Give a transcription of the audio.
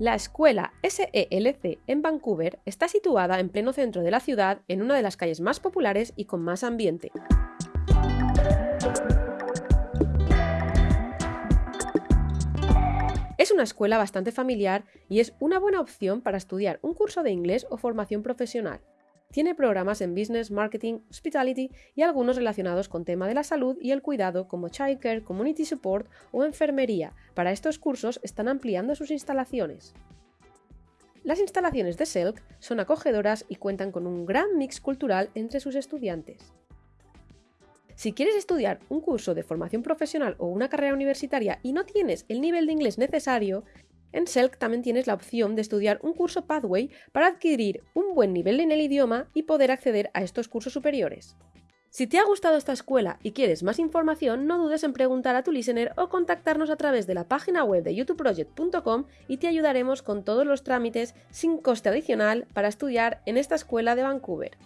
La escuela SELC en Vancouver está situada en pleno centro de la ciudad, en una de las calles más populares y con más ambiente. Es una escuela bastante familiar y es una buena opción para estudiar un curso de inglés o formación profesional. Tiene programas en Business, Marketing, Hospitality y algunos relacionados con tema de la salud y el cuidado como Childcare, Community Support o Enfermería. Para estos cursos están ampliando sus instalaciones. Las instalaciones de SELC son acogedoras y cuentan con un gran mix cultural entre sus estudiantes. Si quieres estudiar un curso de formación profesional o una carrera universitaria y no tienes el nivel de inglés necesario, en SELC también tienes la opción de estudiar un curso Pathway para adquirir un buen nivel en el idioma y poder acceder a estos cursos superiores. Si te ha gustado esta escuela y quieres más información, no dudes en preguntar a tu listener o contactarnos a través de la página web de youtubeproject.com y te ayudaremos con todos los trámites sin coste adicional para estudiar en esta escuela de Vancouver.